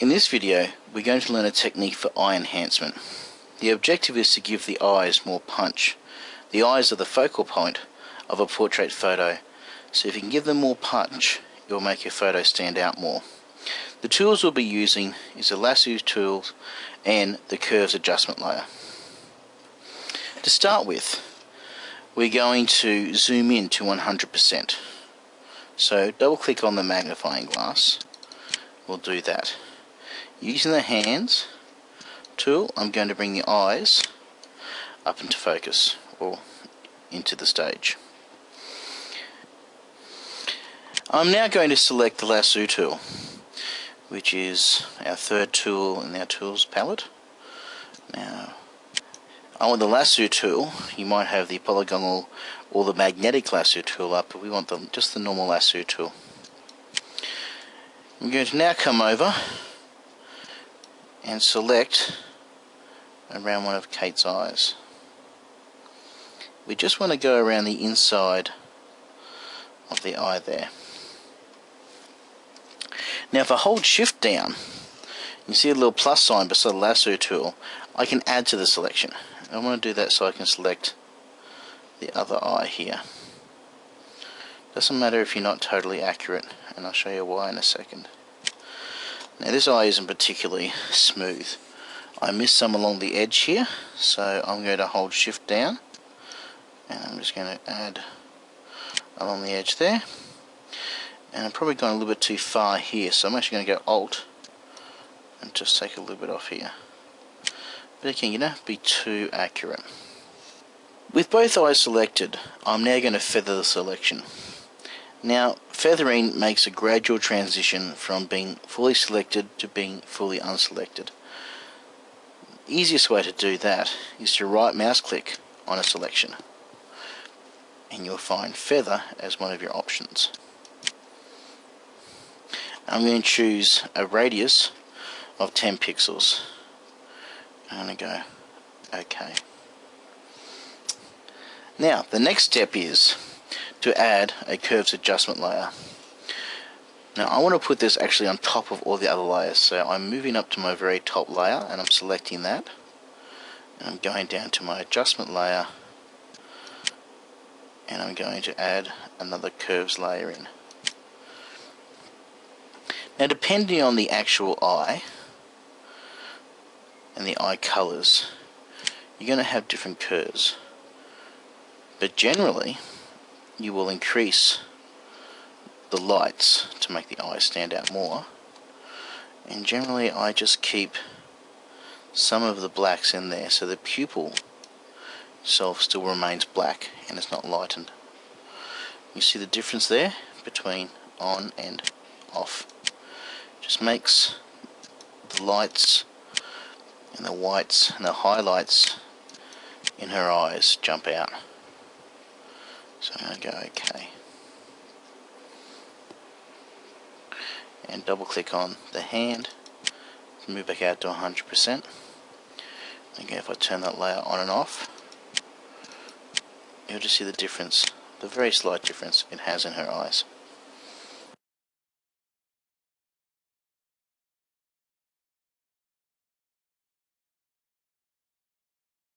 In this video, we're going to learn a technique for eye enhancement. The objective is to give the eyes more punch. The eyes are the focal point of a portrait photo, so if you can give them more punch, it will make your photo stand out more. The tools we'll be using is the lasso tool and the curves adjustment layer. To start with, we're going to zoom in to 100%. So double click on the magnifying glass. We'll do that. Using the hands tool, I'm going to bring the eyes up into focus or into the stage. I'm now going to select the lasso tool, which is our third tool in our tools palette. Now, I want the lasso tool. You might have the polygonal or the magnetic lasso tool up, but we want the, just the normal lasso tool. I'm going to now come over and select around one of Kate's eyes. We just want to go around the inside of the eye there. Now if I hold shift down, you see a little plus sign beside the lasso tool, I can add to the selection. I want to do that so I can select the other eye here. Doesn't matter if you're not totally accurate, and I'll show you why in a second. Now this eye isn't particularly smooth. I missed some along the edge here, so I'm going to hold shift down, and I'm just going to add along the edge there. And I'm probably going a little bit too far here, so I'm actually going to go Alt and just take a little bit off here. But again, you don't be too accurate. With both eyes selected, I'm now going to feather the selection. Now, feathering makes a gradual transition from being fully selected to being fully unselected. The easiest way to do that is to right mouse click on a selection and you'll find feather as one of your options. I'm going to choose a radius of 10 pixels. I'm going to go OK. Now, the next step is to add a curves adjustment layer. Now I want to put this actually on top of all the other layers, so I'm moving up to my very top layer and I'm selecting that. And I'm going down to my adjustment layer and I'm going to add another curves layer in. Now depending on the actual eye and the eye colors, you're going to have different curves. But generally, you will increase the lights to make the eyes stand out more. And generally, I just keep some of the blacks in there so the pupil itself still remains black and it's not lightened. You see the difference there between on and off. Just makes the lights and the whites and the highlights in her eyes jump out. So I'm going to go OK. And double click on the hand, move back out to 100%. Again, if I turn that layer on and off, you'll just see the difference, the very slight difference it has in her eyes.